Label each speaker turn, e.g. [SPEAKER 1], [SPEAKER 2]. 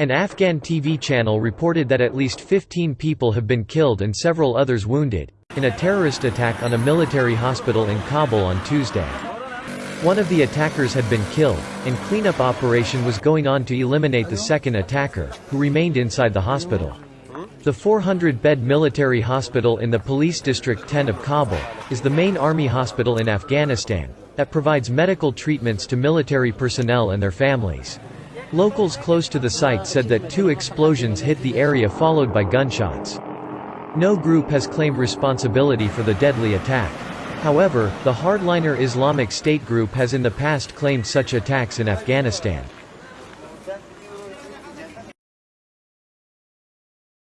[SPEAKER 1] An Afghan TV channel reported that at least 15 people have been killed and several others wounded, in a terrorist attack on a military hospital in Kabul on Tuesday. One of the attackers had been killed, and cleanup operation was going on to eliminate the second attacker, who remained inside the hospital. The 400-bed military hospital in the Police District 10 of Kabul, is the main army hospital in Afghanistan, that provides medical treatments to military personnel and their families. Locals close to the site said that two explosions hit the area followed by gunshots. No group has claimed responsibility for the deadly attack. However, the hardliner Islamic State group has in the past claimed such attacks in Afghanistan.